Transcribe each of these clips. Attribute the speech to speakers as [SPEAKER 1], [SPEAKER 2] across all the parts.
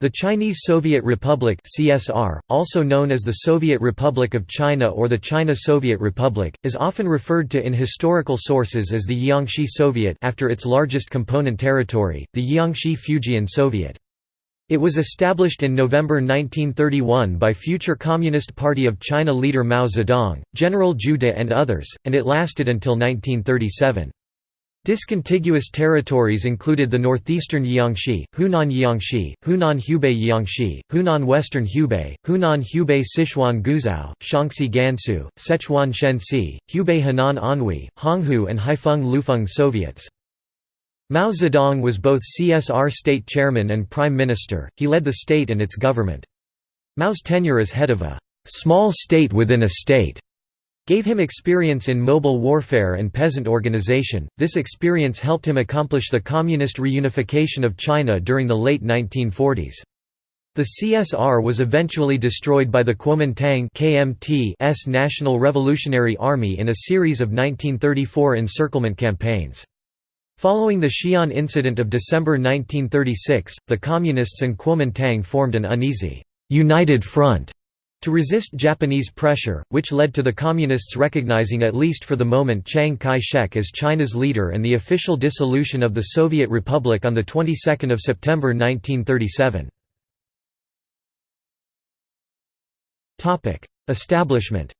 [SPEAKER 1] The Chinese Soviet Republic (CSR), also known as the Soviet Republic of China or the China Soviet Republic, is often referred to in historical sources as the Jiangxi Soviet after its largest component territory, the Jiangxi Fujian Soviet. It was established in November 1931 by future Communist Party of China leader Mao Zedong, General Zhu De and others, and it lasted until 1937. Discontiguous territories included the northeastern Jiangxi, Hunan Jiangxi, Hunan Hubei Jiangxi, Hunan Western Hubei, Hunan Hubei Sichuan Guizhou, Shaanxi Gansu, Sichuan Shenxi, Hubei Henan Anhui, Honghu and Haifeng Lufeng Soviets. Mao Zedong was both CSR state chairman and prime minister, he led the state and its government. Mao's tenure as head of a «small state within a state» gave him experience in mobile warfare and peasant organization. This experience helped him accomplish the communist reunification of China during the late 1940s. The CSR was eventually destroyed by the Kuomintang KMT's National Revolutionary Army in a series of 1934 encirclement campaigns. Following the Xi'an incident of December 1936, the Communists and Kuomintang formed an uneasy, united front to resist Japanese pressure, which led to the Communists recognizing at least for the moment Chiang Kai-shek as China's leader and the official dissolution of the Soviet Republic on the 22nd of September 1937. Establishment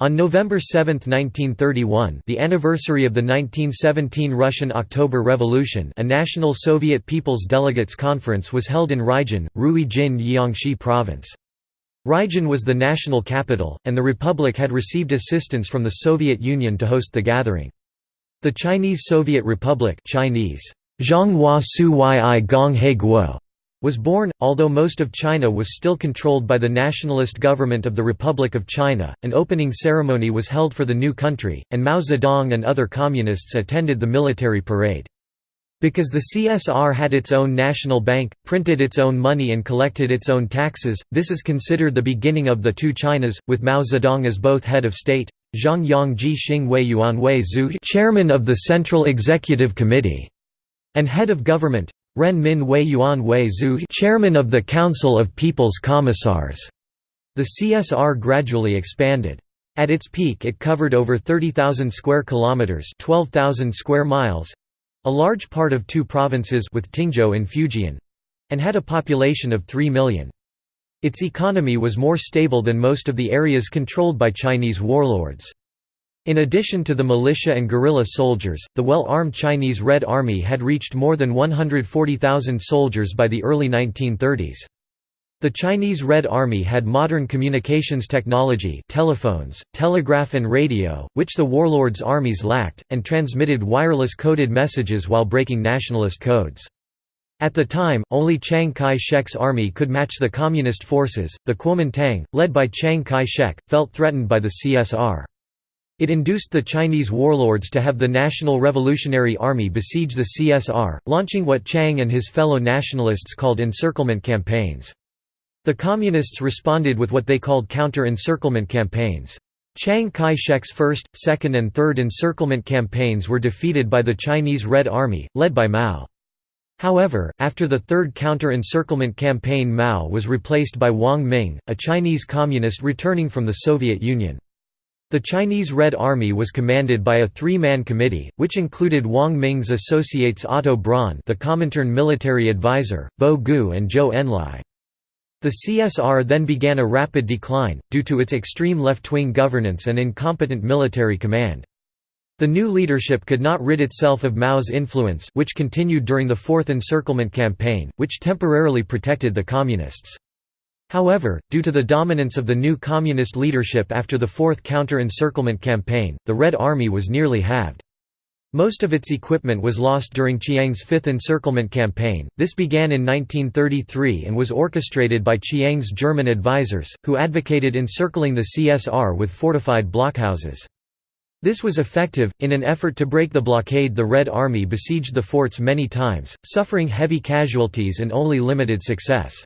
[SPEAKER 1] On November 7, 1931 the anniversary of the 1917 Russian October Revolution a National Soviet People's Delegates Conference was held in Ruijin, Ruijin Jiangxi Province. Ruijin was the national capital, and the Republic had received assistance from the Soviet Union to host the gathering. The Chinese Soviet Republic Chinese, Zhonghua Su Yi Guo was born, although most of China was still controlled by the nationalist government of the Republic of China. An opening ceremony was held for the new country, and Mao Zedong and other communists attended the military parade. Because the CSR had its own national bank, printed its own money and collected its own taxes, this is considered the beginning of the two Chinas, with Mao Zedong as both head of state, Zhang Yang Ji Xing Wei Yuan Wei Zhu chairman of the Central Executive Committee, and head of government, Ren Min Wei Yuan Wei Zhu chairman of the Council of People's Commissars. The CSR gradually expanded. At its peak it covered over 30,000 square kilometers, 12,000 square miles, a large part of two provinces with Tingzhou in Fujian, and had a population of 3 million. Its economy was more stable than most of the areas controlled by Chinese warlords. In addition to the militia and guerrilla soldiers, the well-armed Chinese Red Army had reached more than 140,000 soldiers by the early 1930s. The Chinese Red Army had modern communications technology telephones, telegraph and radio, which the warlords' armies lacked, and transmitted wireless coded messages while breaking nationalist codes. At the time, only Chiang Kai-shek's army could match the Communist forces. The Kuomintang, led by Chiang Kai-shek, felt threatened by the CSR. It induced the Chinese warlords to have the National Revolutionary Army besiege the CSR, launching what Chiang and his fellow nationalists called encirclement campaigns. The Communists responded with what they called counter-encirclement campaigns. Chiang Kai-shek's first, second and third encirclement campaigns were defeated by the Chinese Red Army, led by Mao. However, after the third counter-encirclement campaign Mao was replaced by Wang Ming, a Chinese communist returning from the Soviet Union. The Chinese Red Army was commanded by a three-man committee, which included Wang Ming's associates Otto Braun the Comintern military advisor, Bo Gu and Zhou Enlai. The CSR then began a rapid decline, due to its extreme left-wing governance and incompetent military command. The new leadership could not rid itself of Mao's influence which continued during the Fourth Encirclement Campaign, which temporarily protected the Communists. However, due to the dominance of the new communist leadership after the Fourth Counter-Encirclement Campaign, the Red Army was nearly halved. Most of its equipment was lost during Chiang's Fifth Encirclement Campaign. This began in 1933 and was orchestrated by Chiang's German advisers, who advocated encircling the CSR with fortified blockhouses. This was effective. In an effort to break the blockade, the Red Army besieged the forts many times, suffering heavy casualties and only limited success.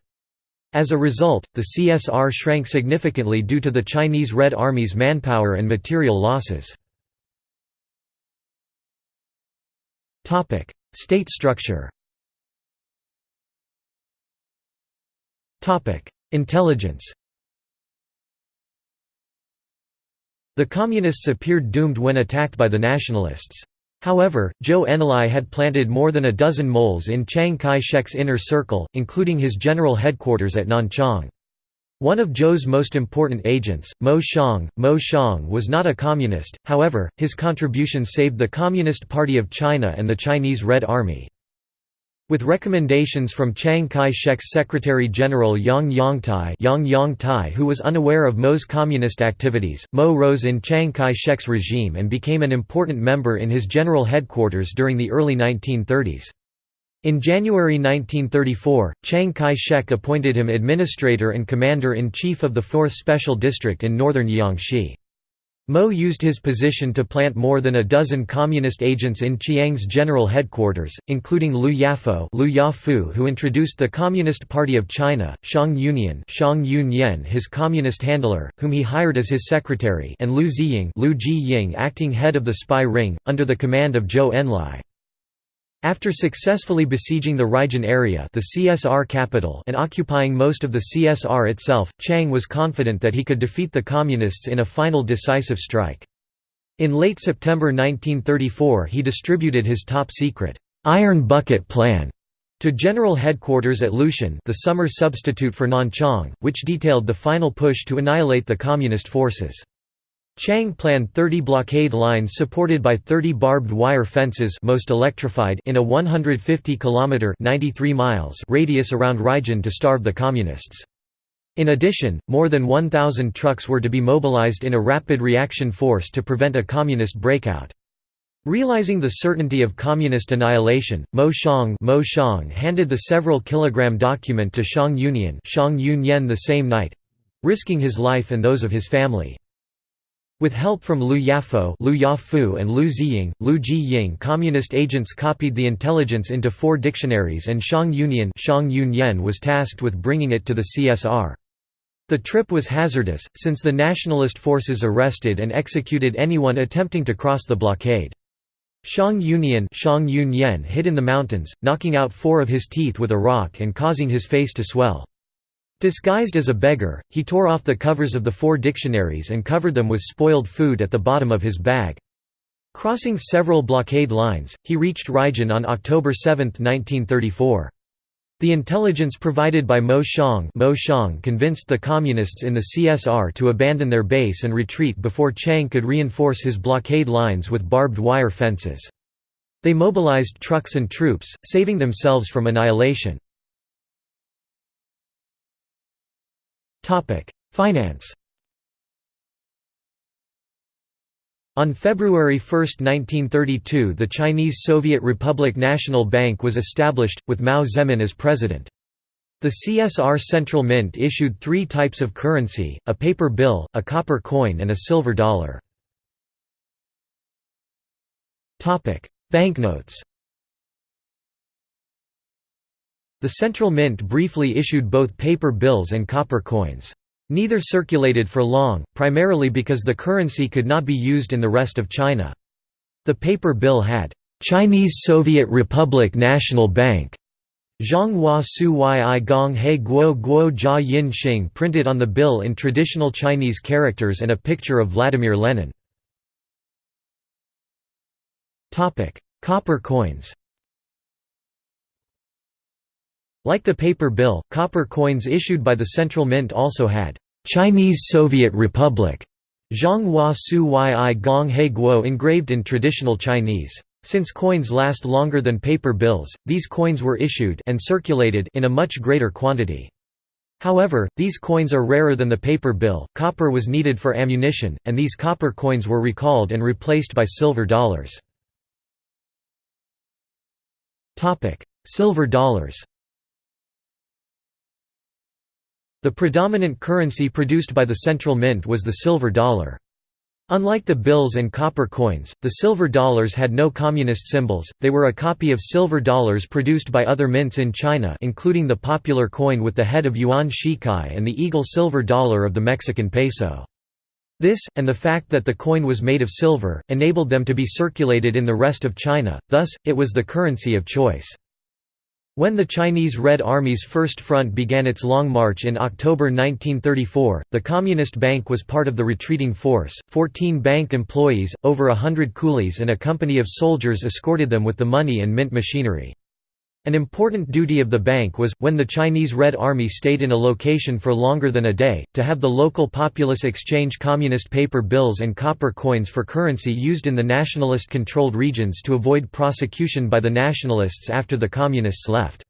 [SPEAKER 1] As a result, the CSR shrank significantly due to the Chinese Red Army's manpower and material losses. State structure Intelligence The Communists appeared doomed when attacked by the Nationalists. However, Zhou Enlai had planted more than a dozen moles in Chiang Kai-shek's inner circle, including his general headquarters at Nanchang. One of Zhou's most important agents, Mo Shang, Mo Shang was not a communist, however, his contributions saved the Communist Party of China and the Chinese Red Army. With recommendations from Chiang Kai-shek's Secretary-General Yang Yongtai, Yang Yongtai who was unaware of Mo's communist activities, Mo rose in Chiang Kai-shek's regime and became an important member in his general headquarters during the early 1930s. In January 1934, Chiang Kai-shek appointed him administrator and commander-in-chief of the 4th Special District in northern Jiangxi. Mo used his position to plant more than a dozen communist agents in Chiang's general headquarters, including Liu Yafo Liu Yafu who introduced the Communist Party of China, Shang Yunyan Shang Yunyan his communist handler, whom he hired as his secretary and Liu Ziying Liu Jiying acting head of the spy ring, under the command of Zhou Enlai. After successfully besieging the Ruijin area the CSR capital and occupying most of the CSR itself, Chiang was confident that he could defeat the Communists in a final decisive strike. In late September 1934 he distributed his top-secret, "'Iron Bucket Plan' to General Headquarters at Lushan the summer substitute for Nanchang, which detailed the final push to annihilate the Communist forces. Chiang planned 30 blockade lines supported by 30 barbed wire fences most electrified in a 150 km 93 miles radius around Ruijin to starve the Communists. In addition, more than 1,000 trucks were to be mobilized in a rapid reaction force to prevent a Communist breakout. Realizing the certainty of Communist annihilation, Mo Shang, Mo Xiang handed the several kilogram document to Shang Shang Yunyan the same night—risking his life and those of his family. With help from Liu Yafo Liu Yafu and Liu Ziying, Liu Jiying communist agents copied the intelligence into four dictionaries and Shang Yunyan Shang Yunyan was tasked with bringing it to the CSR. The trip was hazardous, since the nationalist forces arrested and executed anyone attempting to cross the blockade. Shang Yunyan Shang Yunyan hid in the mountains, knocking out four of his teeth with a rock and causing his face to swell. Disguised as a beggar, he tore off the covers of the four dictionaries and covered them with spoiled food at the bottom of his bag. Crossing several blockade lines, he reached Ruijin on October 7, 1934. The intelligence provided by Mo Shang, Mo Xiang convinced the Communists in the CSR to abandon their base and retreat before Chiang could reinforce his blockade lines with barbed wire fences. They mobilized trucks and troops, saving themselves from annihilation. Finance On February 1, 1932 the Chinese Soviet Republic National Bank was established, with Mao Zemin as president. The CSR Central Mint issued three types of currency, a paper bill, a copper coin and a silver dollar. Banknotes The Central Mint briefly issued both paper bills and copper coins. Neither circulated for long, primarily because the currency could not be used in the rest of China. The paper bill had, "'Chinese Soviet Republic National Bank' Zhonghua Su Yi Gong He Guo Guo Jia Yin Xing printed on the bill in traditional Chinese characters and a picture of Vladimir Lenin. Copper coins like the paper bill, copper coins issued by the Central Mint also had Chinese Soviet Republic Zhonghua Su Yi Gong He Guo engraved in traditional Chinese. Since coins last longer than paper bills, these coins were issued and circulated in a much greater quantity. However, these coins are rarer than the paper bill, copper was needed for ammunition, and these copper coins were recalled and replaced by silver dollars. Silver dollars The predominant currency produced by the central mint was the silver dollar. Unlike the bills and copper coins, the silver dollars had no communist symbols, they were a copy of silver dollars produced by other mints in China including the popular coin with the head of Yuan Shikai and the eagle silver dollar of the Mexican peso. This, and the fact that the coin was made of silver, enabled them to be circulated in the rest of China, thus, it was the currency of choice. When the Chinese Red Army's First Front began its Long March in October 1934, the Communist Bank was part of the retreating force. Fourteen bank employees, over a hundred coolies, and a company of soldiers escorted them with the money and mint machinery. An important duty of the bank was, when the Chinese Red Army stayed in a location for longer than a day, to have the local populace exchange communist paper bills and copper coins for currency used in the nationalist-controlled regions to avoid prosecution by the nationalists after the communists left.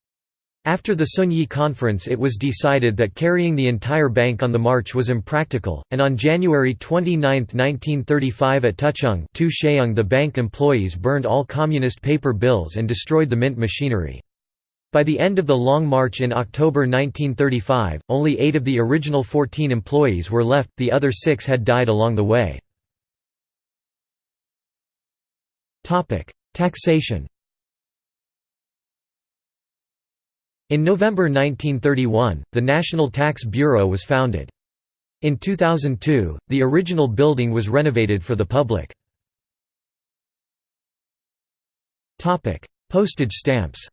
[SPEAKER 1] After the Zunyi Conference it was decided that carrying the entire bank on the march was impractical, and on January 29, 1935 at Tucheng the bank employees burned all communist paper bills and destroyed the mint machinery. By the end of the Long March in October 1935, only eight of the original 14 employees were left, the other six had died along the way. Taxation In November 1931, the National Tax Bureau was founded. In 2002, the original building was renovated for the public. Postage stamps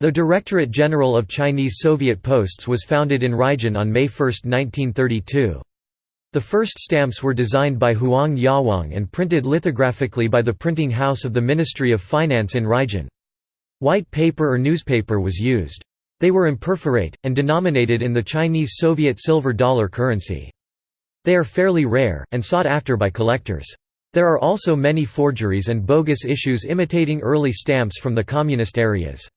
[SPEAKER 1] The Directorate General of Chinese Soviet Posts was founded in Ruijin on May 1, 1932. The first stamps were designed by Huang Yawang and printed lithographically by the printing house of the Ministry of Finance in Ruijin. White paper or newspaper was used. They were imperforate, and denominated in the Chinese Soviet silver dollar currency. They are fairly rare, and sought after by collectors. There are also many forgeries and bogus issues imitating early stamps from the communist areas.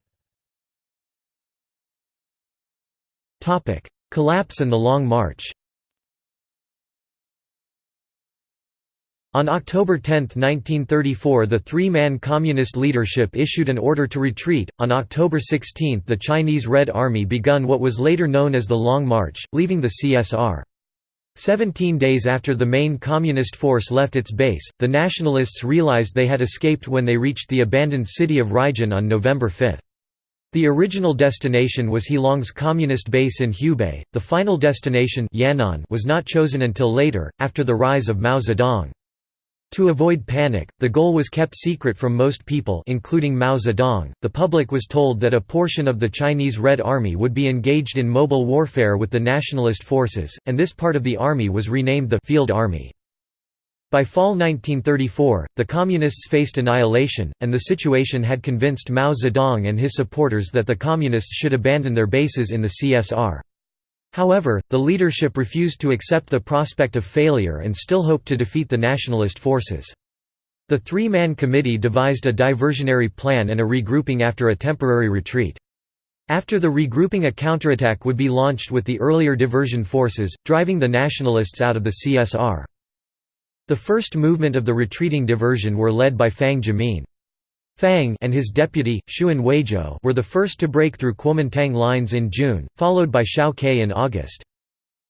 [SPEAKER 1] Collapse and the Long March On October 10, 1934 the three-man communist leadership issued an order to retreat. On October 16 the Chinese Red Army begun what was later known as the Long March, leaving the CSR. Seventeen days after the main communist force left its base, the nationalists realized they had escaped when they reached the abandoned city of Ruijin on November 5. The original destination was He Long's communist base in Hubei, the final destination Yan'an was not chosen until later, after the rise of Mao Zedong. To avoid panic, the goal was kept secret from most people including Mao Zedong. The public was told that a portion of the Chinese Red Army would be engaged in mobile warfare with the nationalist forces, and this part of the army was renamed the Field Army. By fall 1934, the Communists faced annihilation, and the situation had convinced Mao Zedong and his supporters that the Communists should abandon their bases in the CSR. However, the leadership refused to accept the prospect of failure and still hoped to defeat the nationalist forces. The three-man committee devised a diversionary plan and a regrouping after a temporary retreat. After the regrouping a counterattack would be launched with the earlier diversion forces, driving the nationalists out of the CSR. The first movement of the retreating diversion were led by Fang Jimin. Fang and his deputy, Xuan Weizhou were the first to break through Kuomintang lines in June, followed by Xiao Ke in August.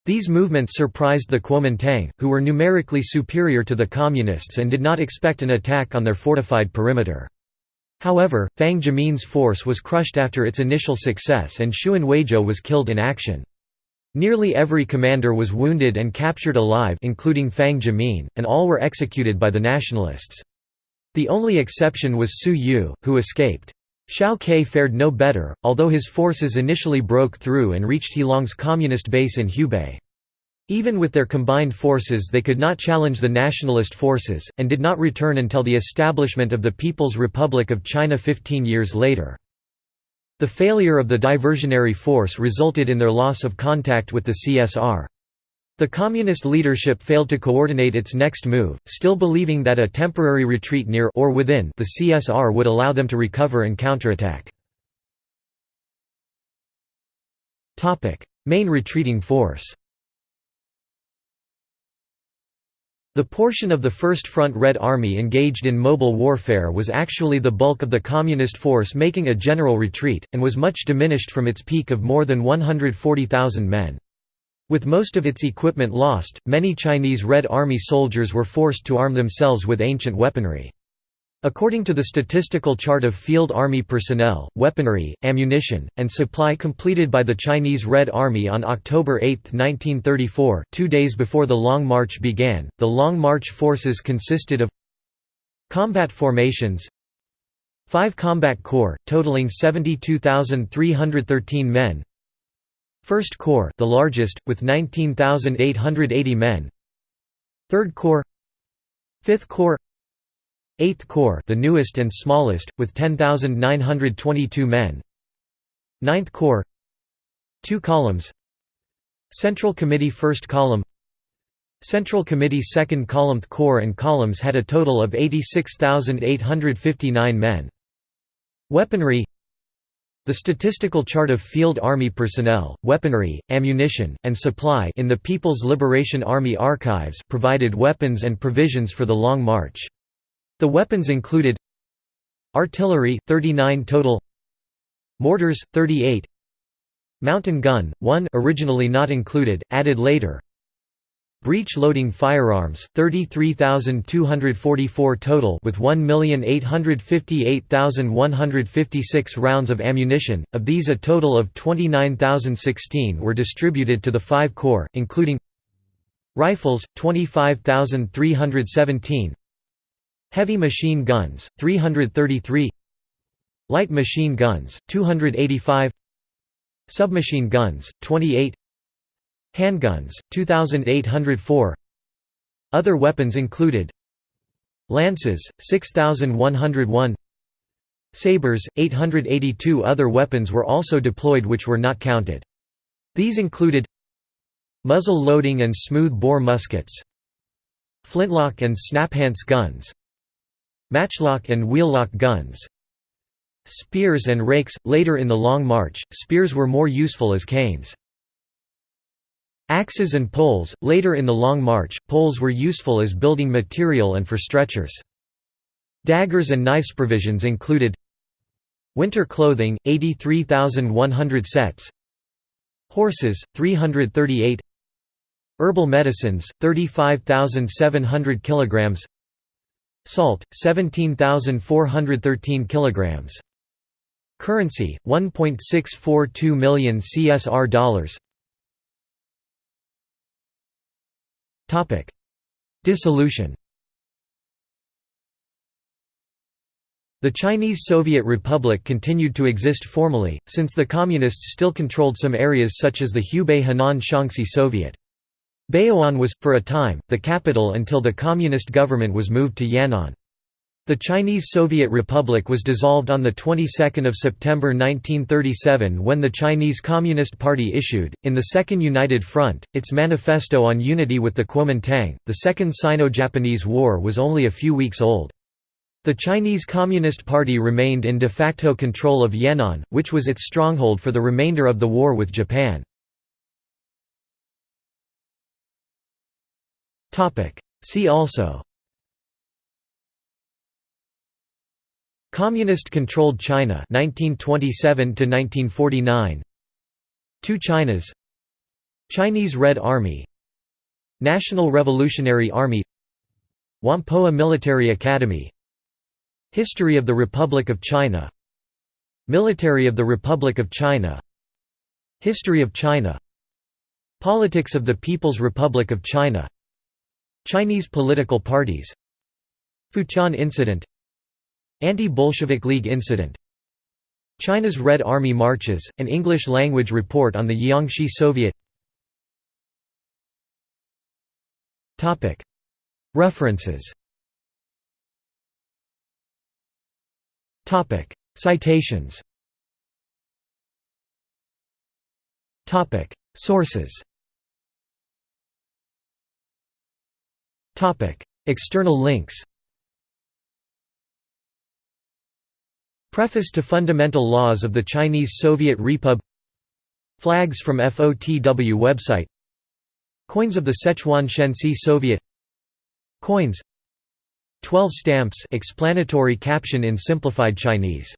[SPEAKER 1] These movements surprised the Kuomintang, who were numerically superior to the Communists and did not expect an attack on their fortified perimeter. However, Fang Jimin's force was crushed after its initial success and Xuan Weizhou was killed in action. Nearly every commander was wounded and captured alive including Fang Jimin, and all were executed by the nationalists. The only exception was Su Yu, who escaped. Xiao Ke fared no better, although his forces initially broke through and reached He Long's communist base in Hubei. Even with their combined forces they could not challenge the nationalist forces, and did not return until the establishment of the People's Republic of China 15 years later. The failure of the diversionary force resulted in their loss of contact with the CSR. The communist leadership failed to coordinate its next move, still believing that a temporary retreat near or within the CSR would allow them to recover and counterattack. Topic: Main retreating force The portion of the First Front Red Army engaged in mobile warfare was actually the bulk of the Communist force making a general retreat, and was much diminished from its peak of more than 140,000 men. With most of its equipment lost, many Chinese Red Army soldiers were forced to arm themselves with ancient weaponry. According to the statistical chart of Field Army personnel, weaponry, ammunition, and supply completed by the Chinese Red Army on October 8, 1934 two days before the Long March began, the Long March forces consisted of Combat formations 5 Combat Corps, totaling 72,313 men 1st Corps the largest, with 19,880 men. 3rd Corps. 5th Corps. 8th Corps the newest and smallest, with 10,922 men. 9th Corps. 2 columns. Central Committee 1st Column. Central Committee 2nd Column Corps and columns had a total of 86,859 men. Weaponry The statistical chart of Field Army personnel, weaponry, ammunition, and supply in the People's Liberation Army archives provided weapons and provisions for the Long March. The weapons included Artillery, 39 total Mortars, 38 Mountain gun, 1 originally not included, added later Breech-loading firearms, 33,244 total with 1,858,156 rounds of ammunition, of these a total of 29,016 were distributed to the five corps, including Rifles, 25,317 Heavy machine guns, 333 Light machine guns, 285 Submachine guns, 28 Handguns, 2,804 Other weapons included Lances, 6,101 Sabres, 882 Other weapons were also deployed which were not counted. These included Muzzle loading and smooth-bore muskets Flintlock and snaphance guns Matchlock and wheellock guns Spears and rakes – Later in the Long March, spears were more useful as canes. Axes and poles – Later in the Long March, poles were useful as building material and for stretchers. Daggers and knives provisions included Winter clothing, 83,100 sets. Horses, 338 Herbal medicines, 35,700 kilograms. Salt, 17,413 kilograms. Currency, 1.642 million CSR dollars Dissolution The Chinese Soviet Republic continued to exist formally, since the Communists still controlled some areas such as the Hubei Henan Shaanxi Soviet. Baoan was, for a time, the capital until the Communist government was moved to Yan'an. The Chinese Soviet Republic was dissolved on the 22nd of September 1937 when the Chinese Communist Party issued, in the Second United Front, its manifesto on unity with the Kuomintang. The Second Sino-Japanese War was only a few weeks old. The Chinese Communist Party remained in de facto control of Yan'an, which was its stronghold for the remainder of the war with Japan. See also Communist-controlled China 1927 1949 Two Chinas. Chinese Red Army. National Revolutionary Army. Whampoa Military Academy. History of the Republic of China. Military of the Republic of China. History of China. Politics of the People's Republic of China. Chinese political parties. Futian Incident Anti-Bolshevik League incident. China's Red Army marches, an English-language report on the Jiangxi Soviet. References. Citations. Sources. External links Preface to Fundamental Laws of the Chinese Soviet Repub Flags from FOTW website. Coins of the Sichuan Shenxi Soviet. Coins. 12 stamps explanatory caption in simplified Chinese